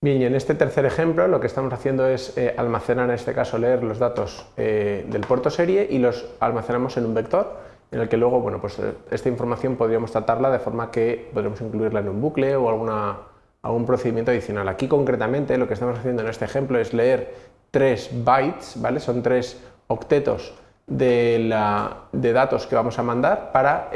Bien, y en este tercer ejemplo lo que estamos haciendo es eh, almacenar, en este caso leer los datos eh, del puerto serie y los almacenamos en un vector en el que luego, bueno, pues eh, esta información podríamos tratarla de forma que podremos incluirla en un bucle o algún procedimiento adicional. Aquí concretamente lo que estamos haciendo en este ejemplo es leer tres bytes, ¿vale? Son tres octetos de datos que vamos a mandar para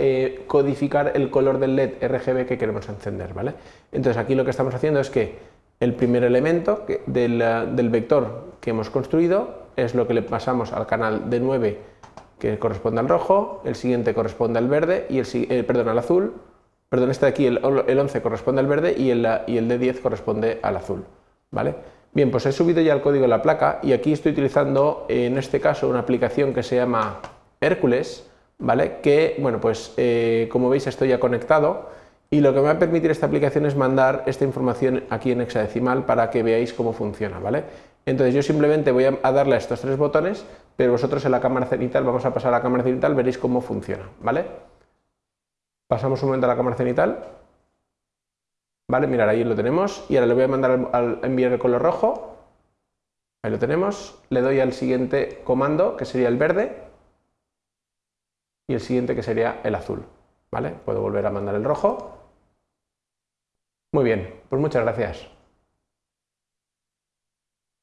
codificar el color del LED RGB que queremos encender, ¿vale? Entonces aquí lo que estamos haciendo es que el primer elemento del, vector que hemos construido es lo que le pasamos al canal de 9 que corresponde al rojo, el siguiente corresponde al verde y el eh, perdón, al azul, perdón, este de aquí el, 11 corresponde al verde y el, y el de 10 corresponde al azul, ¿vale? Bien, pues he subido ya el código de la placa y aquí estoy utilizando en este caso una aplicación que se llama Hércules, ¿vale? Que, bueno, pues eh, como veis estoy ya conectado y lo que me va a permitir esta aplicación es mandar esta información aquí en hexadecimal para que veáis cómo funciona, ¿vale? Entonces yo simplemente voy a darle a estos tres botones, pero vosotros en la cámara cenital, vamos a pasar a la cámara cenital, veréis cómo funciona, ¿vale? Pasamos un momento a la cámara cenital, ¿vale? Mirad, ahí lo tenemos, y ahora le voy a mandar al enviar el color rojo, ahí lo tenemos, le doy al siguiente comando, que sería el verde, y el siguiente que sería el azul, ¿vale? Puedo volver a mandar el rojo, muy bien, pues muchas gracias.